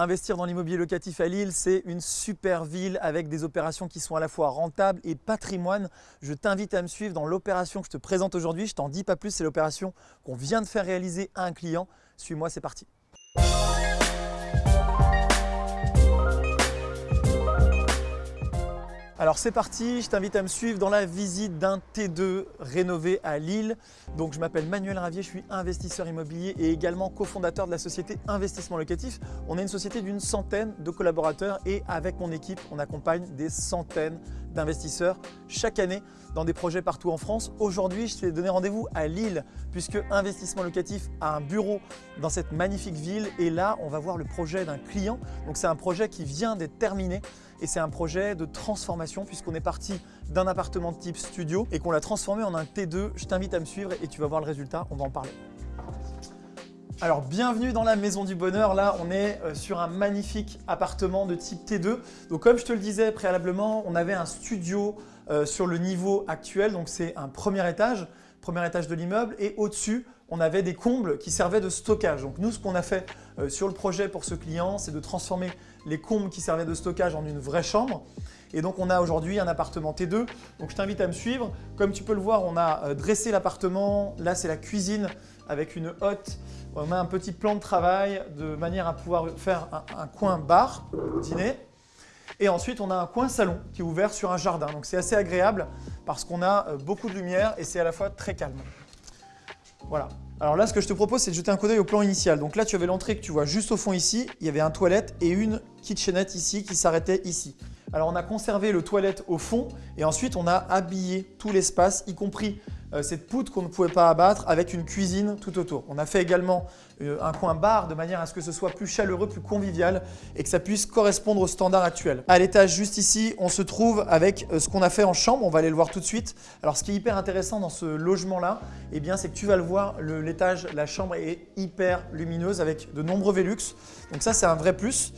Investir dans l'immobilier locatif à Lille, c'est une super ville avec des opérations qui sont à la fois rentables et patrimoine. Je t'invite à me suivre dans l'opération que je te présente aujourd'hui. Je t'en dis pas plus, c'est l'opération qu'on vient de faire réaliser à un client. Suis-moi, c'est parti. Alors c'est parti, je t'invite à me suivre dans la visite d'un T2 rénové à Lille. Donc je m'appelle Manuel Ravier, je suis investisseur immobilier et également cofondateur de la société Investissement Locatif. On est une société d'une centaine de collaborateurs et avec mon équipe, on accompagne des centaines d'investisseurs chaque année dans des projets partout en France. Aujourd'hui, je t'ai donné rendez-vous à Lille puisque Investissement Locatif a un bureau dans cette magnifique ville et là, on va voir le projet d'un client. Donc c'est un projet qui vient d'être terminé et c'est un projet de transformation puisqu'on est parti d'un appartement de type studio et qu'on l'a transformé en un T2. Je t'invite à me suivre et tu vas voir le résultat, on va en parler. Alors bienvenue dans la maison du bonheur, là on est euh, sur un magnifique appartement de type T2. Donc comme je te le disais préalablement, on avait un studio euh, sur le niveau actuel, donc c'est un premier étage, premier étage de l'immeuble et au-dessus on avait des combles qui servaient de stockage. Donc nous ce qu'on a fait euh, sur le projet pour ce client, c'est de transformer les combles qui servaient de stockage en une vraie chambre. Et donc on a aujourd'hui un appartement T2. Donc je t'invite à me suivre. Comme tu peux le voir, on a euh, dressé l'appartement. Là c'est la cuisine avec une hotte. On a un petit plan de travail de manière à pouvoir faire un, coin bar, dîner. Et ensuite, on a un coin salon qui est ouvert sur un jardin. Donc c'est assez agréable parce qu'on a euh, beaucoup de lumière et c'est à la fois très calme. Voilà. Alors là, ce que je te propose, c'est de jeter un coup d'œil au plan initial. Donc là, tu avais l'entrée que tu vois juste au fond ici. Il y avait un toilette et une kitchenette ici qui s'arrêtait ici. Alors on a conservé le toilette au fond et ensuite on a habillé tout l'espace, y compris cette poutre qu'on ne pouvait pas abattre avec une cuisine tout autour. On a fait également euh, un coin bar de manière à ce que ce soit plus chaleureux, plus convivial et que ça puisse correspondre aux standards actuels. À l'étage juste ici, on se trouve avec euh, ce qu'on a fait en chambre, on va aller le voir tout de suite. Alors ce qui est hyper intéressant dans ce logement-là, eh c'est que tu vas le voir, l'étage, la chambre est hyper lumineuse avec de nombreux Velux. Donc ça, c'est un vrai plus.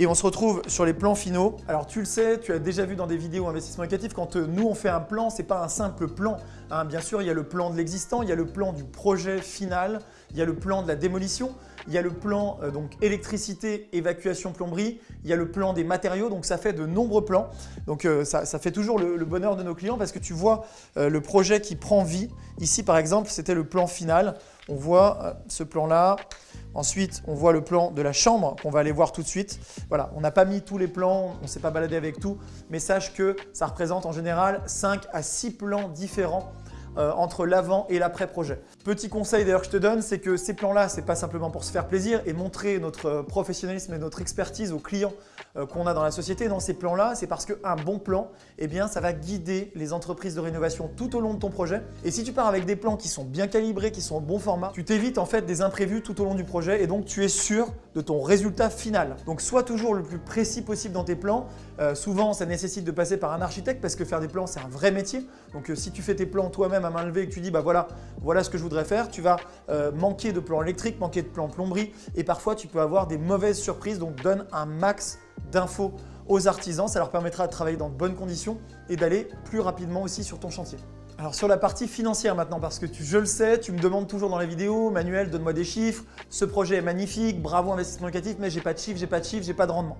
Et on se retrouve sur les plans finaux. Alors tu le sais, tu as déjà vu dans des vidéos investissement locatif, quand euh, nous on fait un plan, ce n'est pas un simple plan. Hein. Bien sûr, il y a le plan de l'existant, il y a le plan du projet final, il y a le plan de la démolition, il y a le plan euh, donc électricité, évacuation, plomberie, il y a le plan des matériaux, donc ça fait de nombreux plans. Donc euh, ça, fait toujours le, bonheur de nos clients parce que tu vois le projet qui prend vie. Ici par exemple, c'était le plan final. On voit ce plan-là, Ensuite, on voit le plan de la chambre qu'on va aller voir tout de suite. Voilà, on n'a pas mis tous les plans, on ne s'est pas baladé avec tout, mais sache que ça représente en général 5 à 6 plans différents euh, entre l'avant et l'après-projet. Petit conseil d'ailleurs que je te donne, c'est que ces plans-là, ce n'est pas simplement pour se faire plaisir et montrer notre euh, professionnalisme et notre expertise aux clients euh, qu'on a dans la société. Dans ces plans-là, c'est parce qu'un bon plan, eh bien, ça va guider les entreprises de rénovation tout au long de ton projet. Et si tu pars avec des plans qui sont bien calibrés, qui sont au bon format, tu t'évites en fait des imprévus tout au long du projet et donc tu es sûr de ton résultat final. Donc sois toujours le plus précis possible dans tes plans. souvent, ça nécessite de passer par un architecte parce que faire des plans, c'est un vrai métier. Donc si tu fais tes plans toi-même main levée et que tu dis bah voilà, voilà ce que je voudrais faire, tu vas euh, manquer de plan électrique, manquer de plan plomberie et parfois tu peux avoir des mauvaises surprises. Donc donne un max d'infos aux artisans, ça leur permettra de travailler dans de bonnes conditions et d'aller plus rapidement aussi sur ton chantier. Alors sur la partie financière maintenant, parce que je le sais, tu me demandes toujours dans les vidéos, Manuel, donne-moi des chiffres, ce projet est magnifique, bravo investissement locatif, mais j'ai pas de chiffres, j'ai pas de chiffres, j'ai pas de rendement.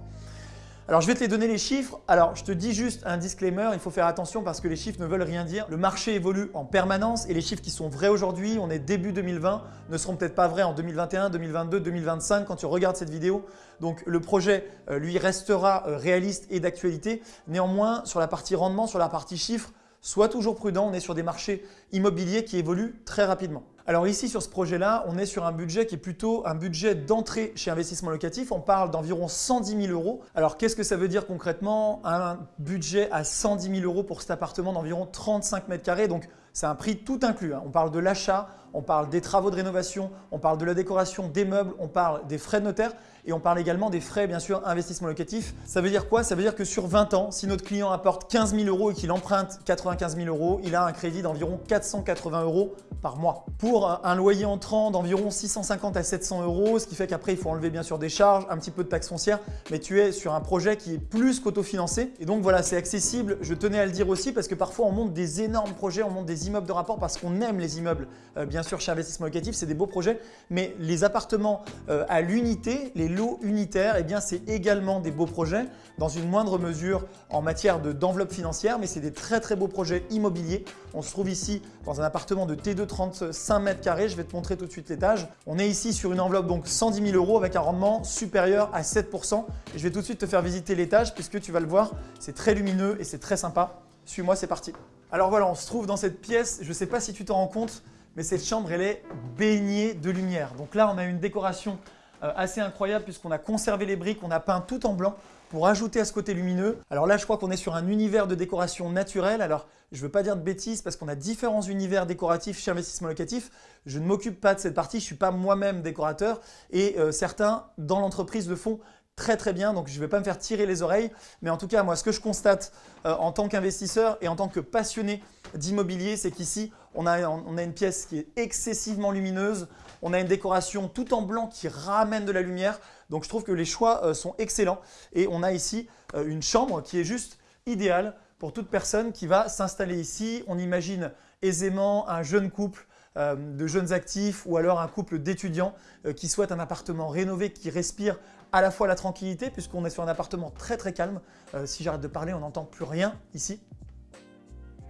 Alors, je vais te les donner les chiffres. Alors, je te dis juste un disclaimer, il faut faire attention parce que les chiffres ne veulent rien dire. Le marché évolue en permanence et les chiffres qui sont vrais aujourd'hui, on est début 2020, ne seront peut-être pas vrais en 2021, 2022, 2025 quand tu regardes cette vidéo. Donc, le projet, euh, lui, restera euh, réaliste et d'actualité. Néanmoins, sur la partie rendement, sur la partie chiffres, sois toujours prudent, on est sur des marchés immobiliers qui évoluent très rapidement. Alors ici, sur ce projet-là, on est sur un budget qui est plutôt un budget d'entrée chez investissement locatif. On parle d'environ 110 000 euros. Alors qu'est-ce que ça veut dire concrètement? Un budget à 110 000 euros pour cet appartement d'environ 35 mètres carrés. Donc c'est un prix tout inclus. Hein. On parle de l'achat, on parle des travaux de rénovation, on parle de la décoration des meubles, on parle des frais de notaire et on parle également des frais, bien sûr, investissement locatif. Ça veut dire quoi? Ça veut dire que sur 20 ans, si notre client apporte 15 000 euros et qu'il emprunte 95 000 euros, il a un crédit d'environ 480 euros par mois. Pour un loyer entrant d'environ 650 à 700 euros, ce qui fait qu'après, il faut enlever bien sûr des charges, un petit peu de taxes foncières, mais tu es sur un projet qui est plus qu'autofinancé. Et donc voilà, c'est accessible. Je tenais à le dire aussi parce que parfois, on monte des énormes projets, on monte des immeubles de rapport parce qu'on aime les immeubles, euh, bien sûr, chez Investissement Locatif, c'est des beaux projets, mais les appartements euh, à l'unité, les lots unitaires, eh bien c'est également des beaux projets, dans une moindre mesure en matière d'enveloppe financière, mais c'est des très très beaux projets immobiliers. On se trouve ici dans un appartement de T2 35 mètres carrés, je vais te montrer tout de suite l'étage. On est ici sur une enveloppe donc 110 000 euros avec un rendement supérieur à 7%. Et je vais tout de suite te faire visiter l'étage puisque tu vas le voir, c'est très lumineux et c'est très sympa. Suis-moi, c'est parti. Alors voilà, on se trouve dans cette pièce, je ne sais pas si tu t'en rends compte, mais cette chambre, elle est baignée de lumière. Donc là, on a une décoration assez incroyable puisqu'on a conservé les briques, on a peint tout en blanc pour ajouter à ce côté lumineux. Alors là, je crois qu'on est sur un univers de décoration naturelle. Alors, je ne veux pas dire de bêtises parce qu'on a différents univers décoratifs chez Investissement Locatif. Je ne m'occupe pas de cette partie, je ne suis pas moi-même décorateur et euh, certains dans l'entreprise le font très très bien, donc je ne vais pas me faire tirer les oreilles. Mais en tout cas, moi, ce que je constate euh, en tant qu'investisseur et en tant que passionné d'immobilier, c'est qu'ici, on a une pièce qui est excessivement lumineuse. On a une décoration tout en blanc qui ramène de la lumière. Donc je trouve que les choix euh, sont excellents. Et on a ici euh, une chambre qui est juste idéale pour toute personne qui va s'installer ici. On imagine aisément un jeune couple euh, de jeunes actifs ou alors un couple d'étudiants qui souhaitent un appartement rénové qui respire à la fois la tranquillité puisqu'on est sur un appartement très très calme. si j'arrête de parler, on n'entend plus rien ici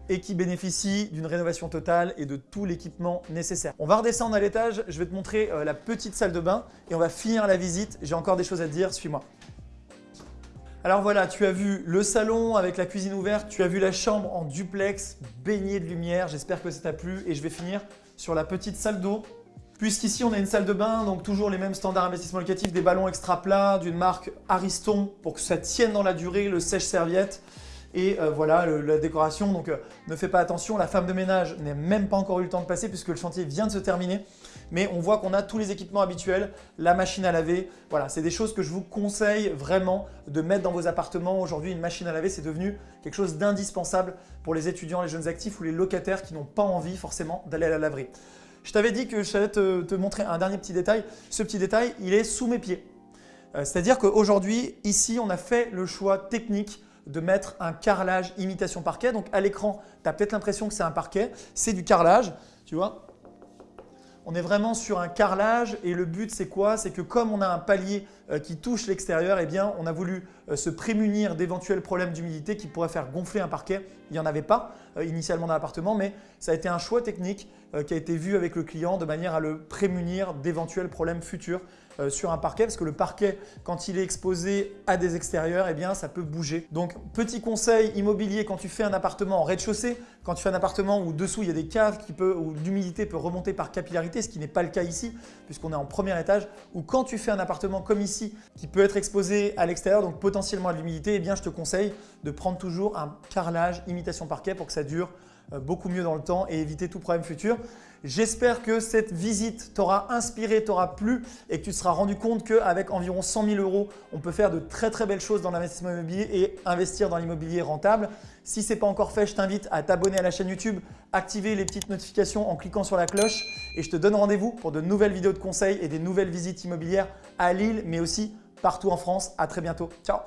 et qui bénéficie d'une rénovation totale et de tout l'équipement nécessaire. On va redescendre à l'étage, je vais te montrer euh, la petite salle de bain et on va finir la visite. J'ai encore des choses à te dire, suis-moi. Alors voilà, tu as vu le salon avec la cuisine ouverte, tu as vu la chambre en duplex baignée de lumière, j'espère que ça t'a plu et je vais finir sur la petite salle d'eau. Puisqu'ici on a une salle de bain, donc toujours les mêmes standards investissement locatif, des ballons extra plats d'une marque Ariston pour que ça tienne dans la durée, le sèche-serviette. Et euh, voilà, la décoration, donc euh, ne fais pas attention, la femme de ménage n'a même pas encore eu le temps de passer puisque le chantier vient de se terminer. Mais on voit qu'on a tous les équipements habituels, la machine à laver. Voilà, c'est des choses que je vous conseille vraiment de mettre dans vos appartements. Aujourd'hui, une machine à laver, c'est devenu quelque chose d'indispensable pour les étudiants, les jeunes actifs ou les locataires qui n'ont pas envie forcément d'aller à la laverie. Je t'avais dit que je allais te, te, montrer un dernier petit détail. Ce petit détail, il est sous mes pieds. Euh, c'est-à-dire qu'aujourd'hui, ici, on a fait le choix technique de mettre un carrelage imitation parquet. Donc à l'écran, tu as peut-être l'impression que c'est un parquet, c'est du carrelage, tu vois. On est vraiment sur un carrelage et le but c'est quoi? C'est que comme on a un palier euh, qui touche l'extérieur, eh on a voulu euh, se prémunir d'éventuels problèmes d'humidité qui pourraient faire gonfler un parquet. Il n'y en avait pas euh, initialement dans l'appartement, mais ça a été un choix technique qui a été vu avec le client de manière à le prémunir d'éventuels problèmes futurs sur un parquet parce que le parquet, quand il est exposé à des extérieurs, eh bien, ça peut bouger. Donc, petit conseil immobilier quand tu fais un appartement en rez-de-chaussée, quand tu fais un appartement où dessous il y a des caves qui peut, où l'humidité peut remonter par capillarité, ce qui n'est pas le cas ici puisqu'on est en premier étage, ou quand tu fais un appartement comme ici qui peut être exposé à l'extérieur, donc potentiellement à l'humidité, eh bien, je te conseille de prendre toujours un carrelage imitation parquet pour que ça dure euh, beaucoup mieux dans le temps et éviter tout problème futur. J'espère que cette visite t'aura inspiré, t'aura plu et que tu te seras rendu compte qu'avec environ 100 000 euros, on peut faire de très très belles choses dans l'investissement immobilier et investir dans l'immobilier rentable. Si ce n'est pas encore fait, je t'invite à t'abonner à la chaîne YouTube, activer les petites notifications en cliquant sur la cloche et je te donne rendez-vous pour de nouvelles vidéos de conseils et des nouvelles visites immobilières à Lille mais aussi partout en France. À très bientôt. Ciao